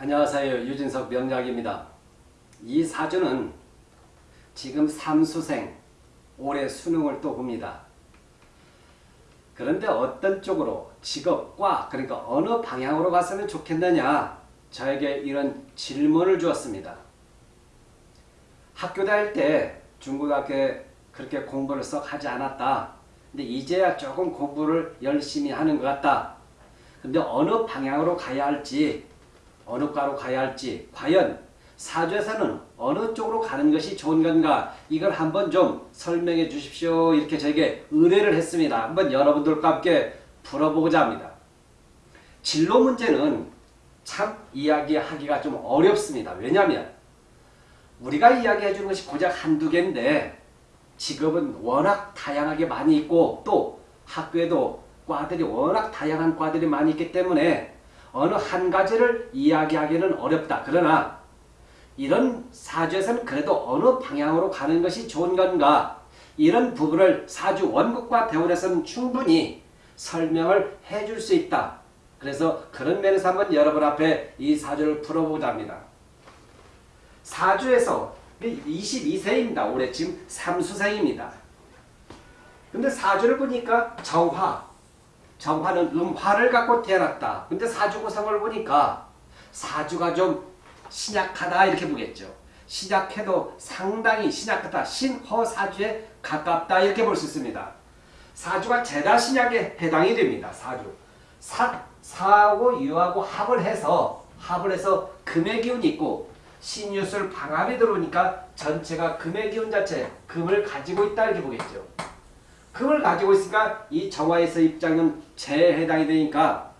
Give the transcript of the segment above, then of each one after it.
안녕하세요. 유진석 명약입니다. 이 사주는 지금 삼수생 올해 수능을 또 봅니다. 그런데 어떤 쪽으로 직업과 그러니까 어느 방향으로 갔으면 좋겠느냐 저에게 이런 질문을 주었습니다. 학교 다닐 때 중고등학교에 그렇게 공부를 썩 하지 않았다. 근데 이제야 조금 공부를 열심히 하는 것 같다. 근데 어느 방향으로 가야 할지 어느 과로 가야 할지 과연 사주에서는 어느 쪽으로 가는 것이 좋은 건가 이걸 한번 좀 설명해 주십시오 이렇게 저에게 의뢰를 했습니다. 한번 여러분들과 함께 풀어보고자 합니다. 진로 문제는 참 이야기하기가 좀 어렵습니다. 왜냐하면 우리가 이야기해 주는 것이 고작 한두 개인데 직업은 워낙 다양하게 많이 있고 또 학교에도 과들이 워낙 다양한 과들이 많이 있기 때문에 어느 한 가지를 이야기하기는 어렵다. 그러나 이런 사주에서는 그래도 어느 방향으로 가는 것이 좋은 건가 이런 부분을 사주 원국과 대원에서는 충분히 설명을 해줄 수 있다. 그래서 그런 면에서 한번 여러분 앞에 이 사주를 풀어보자 합니다. 사주에서 22세입니다. 올해 지금 삼수생입니다. 근데 사주를 보니까 정화, 정화는 음화를 갖고 태어났다. 근데 사주 구성을 보니까 사주가 좀 신약하다 이렇게 보겠죠. 신약해도 상당히 신약하다. 신허사주에 가깝다 이렇게 볼 수 있습니다. 사주가 제다 신약에 해당이 됩니다. 사주. 사, 사하고 유하고 합을 해서 합을 해서 금의 기운이 있고 신유술 방합이 들어오니까 전체가 금의 기운 자체 금을 가지고 있다 이렇게 보겠죠. 금을 가지고 있으니까 이 정화에서 입장은 재에 해당이 되니까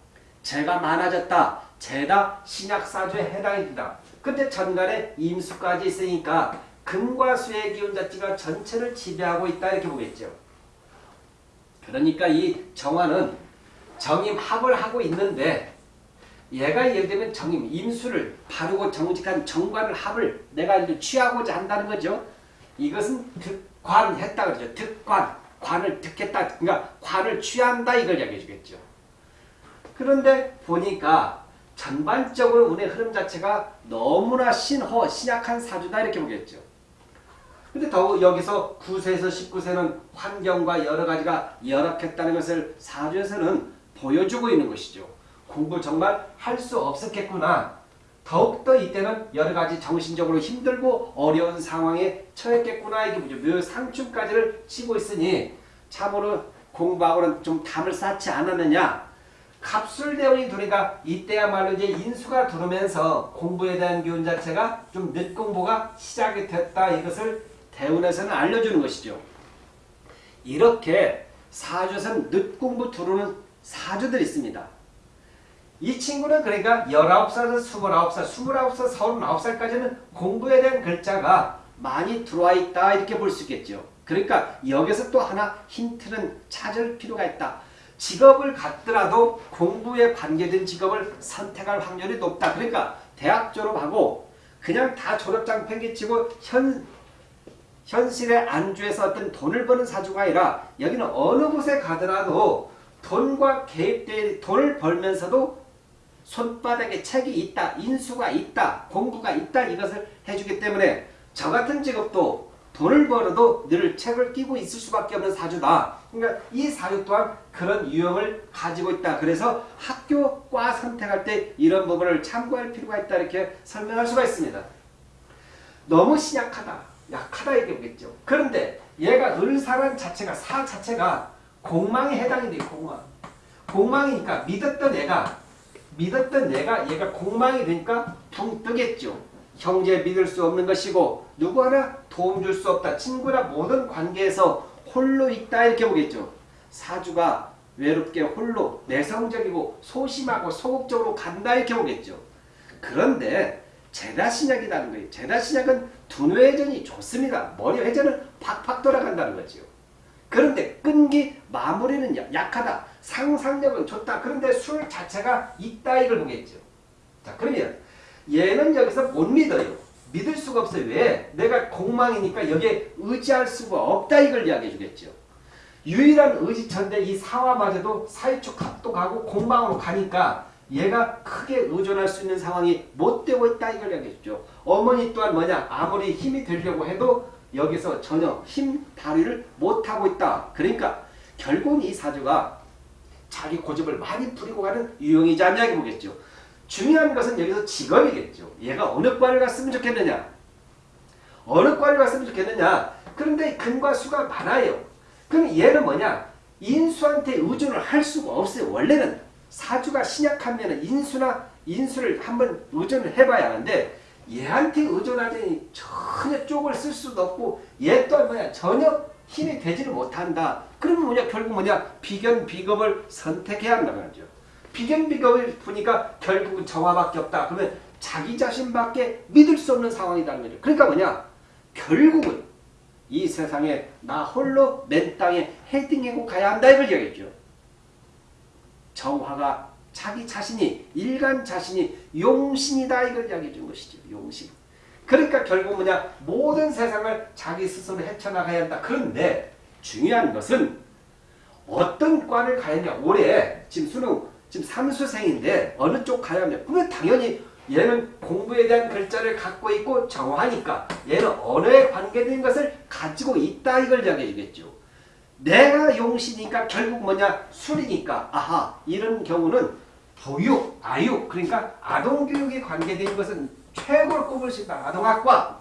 재가 많아졌다. 재다 신약사주에 해당이 된다. 근데 전간에 임수까지 있으니까 금과 수의 기운 자체가 전체를 지배하고 있다 이렇게 보겠죠. 그러니까 이 정화는 정임합을 하고 있는데 얘가 예를 들면 정임, 임수를 바르고 정직한 정관을 합을 내가 이제 취하고자 한다는 거죠. 이것은 득관했다 그러죠. 득관. 관을 듣겠다. 그러니까 관을 취한다 이걸 이야기해 주겠죠. 그런데 보니까 전반적으로 운의 흐름 자체가 너무나 신허, 신약한 사주다 이렇게 보겠죠. 근데 더욱 여기서 9세에서 19세는 환경과 여러 가지가 열악했다는 것을 사주에서는 보여주고 있는 것이죠. 공부 정말 할 수 없었겠구나. 더욱더 이때는 여러 가지 정신적으로 힘들고 어려운 상황에 처했겠구나 이게. 묘 상충까지를 치고 있으니 참으로 공부하고는 좀 담을 쌓지 않았느냐. 갑술대원이 두니까 이때야말로 이제 인수가 들어오면서 공부에 대한 기운 자체가 좀 늦공부가 시작이 됐다. 이것을 대운에서는 알려주는 것이죠. 이렇게 사주에서는 늦공부 들어오는 사주들이 있습니다. 이 친구는 그러니까 19살에서 29살, 29살, 39살까지는 공부에 대한 글자가 많이 들어와 있다 이렇게 볼 수 있겠죠. 그러니까 여기서 또 하나 힌트는 찾을 필요가 있다. 직업을 갖더라도 공부에 관계된 직업을 선택할 확률이 높다. 그러니까 대학 졸업하고 그냥 다 졸업장 팽개치고 현, 현실에 안주해서 어떤 돈을 버는 사주가 아니라 여기는 어느 곳에 가더라도 돈과 개입된 돈을 벌면서도 손바닥에 책이 있다, 인수가 있다, 공부가 있다 이것을 해주기 때문에 저 같은 직업도 돈을 벌어도 늘 책을 끼고 있을 수밖에 없는 사주다. 그러니까 이 사주 또한 그런 유형을 가지고 있다. 그래서 학교 과 선택할 때 이런 부분을 참고할 필요가 있다 이렇게 설명할 수가 있습니다. 너무 신약하다, 약하다 보겠죠. 그런데 얘가 을사란 자체가 사 자체가 공망에 해당이 돼 공망. 공망이니까 믿었던 애가 믿었던 내가 얘가 공망이 되니까 붕 뜨겠죠. 형제 믿을 수 없는 것이고 누구 하나 도움 줄 수 없다. 친구나 모든 관계에서 홀로 있다 이렇게 보겠죠. 사주가 외롭게 홀로 내성적이고 소심하고 소극적으로 간다 이렇게 보겠죠. 그런데 제다신약이라는 거예요. 제다신약은 두뇌 회전이 좋습니다. 머리 회전은 팍팍 돌아간다는 거죠. 그런데 끈기 마무리는 약하다. 상상력은 좋다. 그런데 술 자체가 있다 이걸 보겠죠. 자 그러면 얘는 여기서 못 믿어요. 믿을 수가 없어요. 왜? 내가 공망이니까 여기에 의지할 수가 없다 이걸 이야기해 주겠죠. 유일한 의지처인데 이 사화마저도 사이축 합도 가고 공망으로 가니까 얘가 크게 의존할 수 있는 상황이 못 되고 있다 이걸 얘기했죠. 어머니 또한 뭐냐 아무리 힘이 들려고 해도 여기서 전혀 힘 발휘를 못하고 있다. 그러니까 결국은 이 사주가 자기 고집을 많이 부리고 가는 유형이자 이야기 보겠죠. 중요한 것은 여기서 직업이겠죠. 얘가 어느 과를 갔으면 좋겠느냐. 어느 과를 갔으면 좋겠느냐. 그런데 근과 수가 많아요. 그럼 얘는 뭐냐. 인수한테 의존을 할 수가 없어요. 원래는 사주가 신약하면 인수나 인수를 한번 의존을 해봐야 하는데 얘한테 의존하더니 쪽을 쓸 수도 없고 얘 또한 뭐냐 전혀 힘이 되지를 못한다. 그러면 뭐냐 결국 뭐냐 비견 비겁을 선택해야 한다는 거죠. 비견 비겁을 보니까 결국은 정화밖에 없다. 그러면 자기 자신밖에 믿을 수 없는 상황이라는 거죠. 그러니까 뭐냐 결국은 이 세상에 나 홀로 맨 땅에 헤딩하고 가야 한다 이걸 얘기했죠. 정화가 자기 자신이 일간 자신이 용신이다 이걸 이야기해 준 것이죠. 용신. 그러니까 결국 뭐냐 모든 세상을 자기 스스로 헤쳐나가야 한다. 그런데 중요한 것은 어떤 과를 가야 하냐. 올해 지금 수능 지금 삼수생인데 어느 쪽 가야 하냐. 그러면 당연히 얘는 공부에 대한 글자를 갖고 있고 정하니까 얘는 언어에 관계된 것을 가지고 있다 이걸 이야기해 주겠죠. 내가 용시니까 결국 뭐냐 술이니까 아하 이런 경우는 부육, 아육 그러니까 아동교육에 관계된 것은 최고로 꼽을 수 있다. 아동학과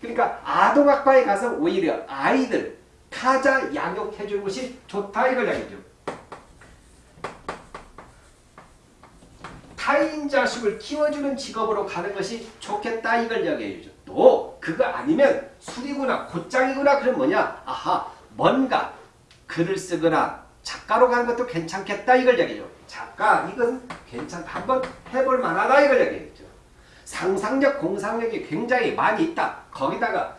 그러니까 아동학과에 가서 오히려 아이들 타자 양육해 주는 것이 좋다 이걸 이야기죠. 타인 자식을 키워주는 직업으로 가는 것이 좋겠다 이걸 이야기해 주죠. 또 그거 아니면 술이구나 곧장이구나 그럼 뭐냐 아하 뭔가 글을 쓰거나 작가로 가는 것도 괜찮겠다 이걸 얘기죠. 작가 이건 괜찮다. 한번 해볼 만하다 이걸 얘기했죠. 상상력 공상력이 굉장히 많이 있다. 거기다가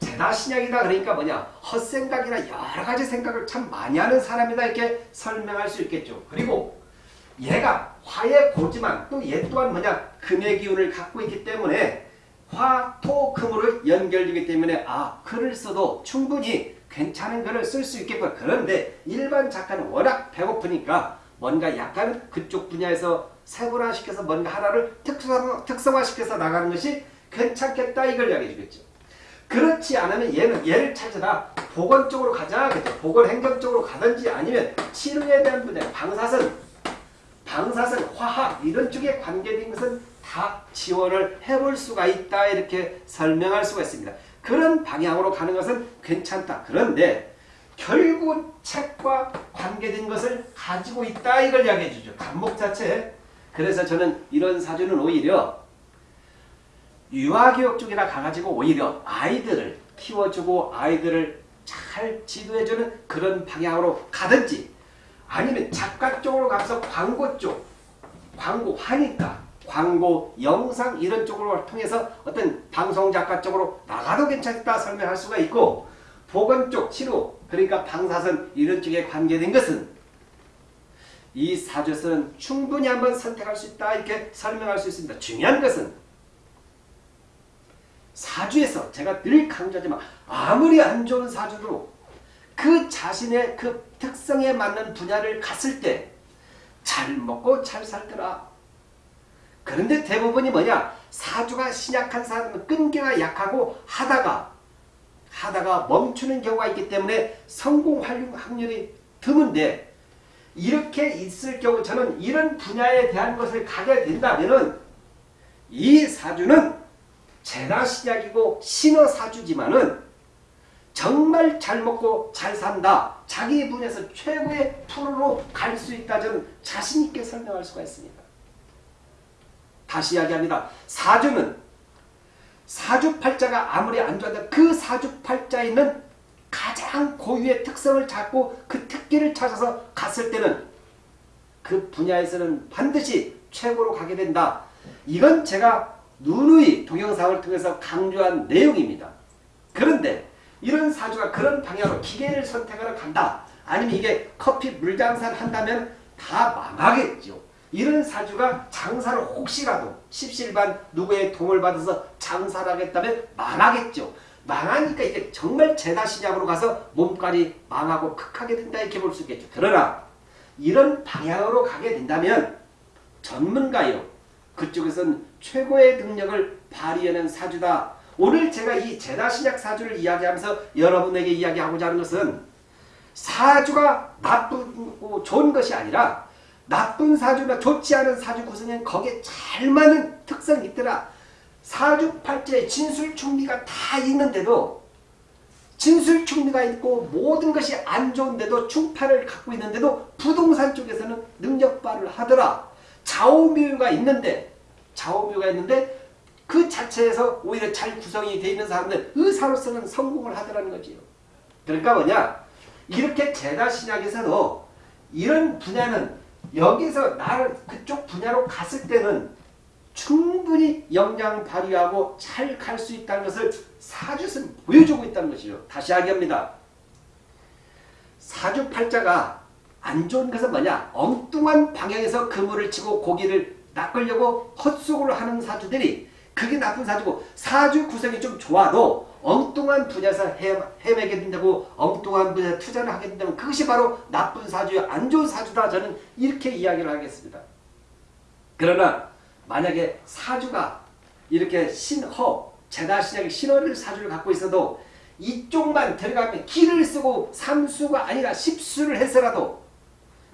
제다 신약이다 그러니까 뭐냐 헛생각이나 여러 가지 생각을 참 많이 하는 사람이다 이렇게 설명할 수 있겠죠. 그리고 얘가 화의 고지만 또 얘 또한 뭐냐 금의 기운을 갖고 있기 때문에 화, 토, 금으로 연결되기 때문에 아 글을 써도 충분히 괜찮은 글을 쓸 수 있겠구나. 그런데 일반 작가는 워낙 배고프니까 뭔가 약간 그쪽 분야에서 세분화시켜서 뭔가 하나를 특성, 특성화시켜서 나가는 것이 괜찮겠다 이걸 이야기해 주겠죠. 그렇지 않으면 얘는 얘를 찾아라 보건 쪽으로 가자 그죠 보건 행정 쪽으로 가든지 아니면 치료에 대한 분야 방사선 방사선 화학 이런 쪽에 관계된 것은 다 지원을 해볼 수가 있다 이렇게 설명할 수가 있습니다. 그런 방향으로 가는 것은 괜찮다. 그런데 결국 책과 관계된 것을 가지고 있다 이걸 이야기해 주죠. 간목 자체. 그래서 저는 이런 사주는 오히려 유아교육 쪽이라 가가지고 오히려 아이들을 키워주고 아이들을 잘 지도해주는 그런 방향으로 가든지 아니면 작가 쪽으로 가서 광고 쪽 광고 하니까 광고, 영상 이런 쪽으로 통해서 어떤 방송 작가 쪽으로 나가도 괜찮다 설명할 수가 있고 보건 쪽 치료 그러니까 방사선 이런 쪽에 관계된 것은 이 사주에서는 충분히 한번 선택할 수 있다 이렇게 설명할 수 있습니다. 중요한 것은 사주에서 제가 늘 강조하지만 아무리 안 좋은 사주도 그 자신의 그 특성에 맞는 분야를 갔을 때 잘 먹고 잘 살더라. 그런데 대부분이 뭐냐? 사주가 신약한 사람은 끈기가 약하고 하다가 하다가 멈추는 경우가 있기 때문에 성공 확률이 드문데 이렇게 있을 경우 저는 이런 분야에 대한 것을 가게 된다면은 이 사주는 재나 신약이고 신어 사주지만은 정말 잘 먹고 잘 산다. 자기 분야에서 최고의 프로로 갈 수 있다. 저는 자신있게 설명할 수가 있습니다. 다시 이야기합니다. 사주는 사주팔자가 아무리 안 좋아도 그 사주팔자에 있는 가장 고유의 특성을 잡고 그 특기를 찾아서 갔을 때는 그 분야에서는 반드시 최고로 가게 된다. 이건 제가 누누이 동영상을 통해서 강조한 내용입니다. 그런데 이런 사주가 그런 방향으로 기계를 선택하러 간다. 아니면 이게 커피 물장사를 한다면 다 망하겠죠. 이런 사주가 장사를 혹시라도 십실반 누구의 도움을 받아서 장사를 하겠다면 망하겠죠. 망하니까 이게 정말 재다시작으로 가서 몸까지 망하고 극하게 된다 이렇게 볼 수 있겠죠. 그러나 이런 방향으로 가게 된다면 전문가요. 그쪽에선 최고의 능력을 발휘하는 사주다. 오늘 제가 이 제다신약 사주를 이야기하면서 여러분에게 이야기하고자 하는 것은 사주가 나쁘고 좋은 것이 아니라 나쁜 사주나 좋지 않은 사주 구성엔 거기에 잘 맞는 특성이 있더라. 사주팔자에 진술충리가 다 있는데도 진술충리가 있고 모든 것이 안 좋은데도 충파를 갖고 있는데도 부동산 쪽에서는 능력발을 하더라. 좌우묘가 있는데 좌우묘가 있는데 그 자체에서 오히려 잘 구성이 되어 있는 사람들 의사로서는 성공을 하더라는 거지요. 그러니까 뭐냐 이렇게 제다신약에서도 이런 분야는 여기서 나를 그쪽 분야로 갔을 때는 충분히 역량 발휘하고 잘 갈 수 있다는 것을 사주에서 보여주고 있다는 것이죠. 다시 하기합니다. 사주팔자가 안 좋은 것은 뭐냐? 엉뚱한 방향에서 그물을 치고 고기를 낚으려고 헛수고를 하는 사주들이 그게 나쁜 사주고 사주 구성이 좀 좋아도 엉뚱한 분야에서 헤매게 된다고 엉뚱한 분야에 투자를 하게 된다면 그것이 바로 나쁜 사주요 안 좋은 사주다 저는 이렇게 이야기를 하겠습니다. 그러나 만약에 사주가 이렇게 신허 제다신약의 신허를 사주를 갖고 있어도 이쪽만 들어가면 기를 쓰고 삼수가 아니라 십수를 해서라도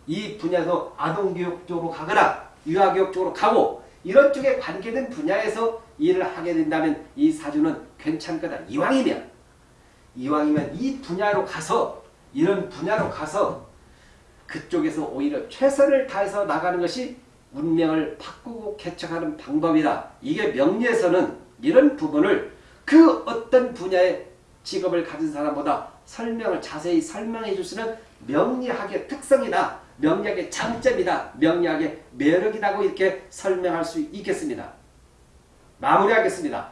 이 분야에서 아동교육 쪽으로 가거나 유아교육 쪽으로 가고 이런 쪽에 관계된 분야에서 일을 하게 된다면 이 사주는 괜찮을 거다. 이왕이면 이왕이면 이 분야로 가서 이런 분야로 가서 그쪽에서 오히려 최선을 다해서 나가는 것이 운명을 바꾸고 개척하는 방법이다. 이게 명리에서는 이런 부분을 그 어떤 분야의 직업을 가진 사람보다 설명을 자세히 설명해 줄 수는 명리학의 특성이다. 명리학의 장점이다. 명리학의 매력이라고 이렇게 설명할 수 있겠습니다. 마무리하겠습니다.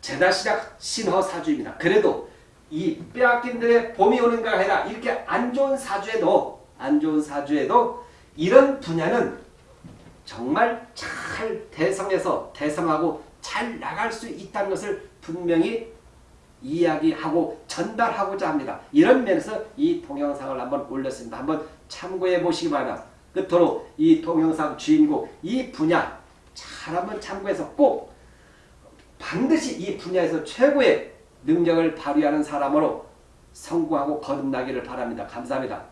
제다시작 신허사주입니다. 그래도 이 빼앗긴들의 봄이 오는가 해라 이렇게 안 좋은 사주에도 안 좋은 사주에도 이런 분야는 정말 잘 대성해서 대성하고 잘 나갈 수 있다는 것을 분명히 이야기하고 전달하고자 합니다. 이런 면에서 이 동영상을 한번 올렸습니다. 한번 참고해 보시기 바랍니다. 끝으로 이 동영상 주인공 이 분야 잘 한번 참고해서 꼭 반드시 이 분야에서 최고의 능력을 발휘하는 사람으로 성공하고 거듭나기를 바랍니다. 감사합니다.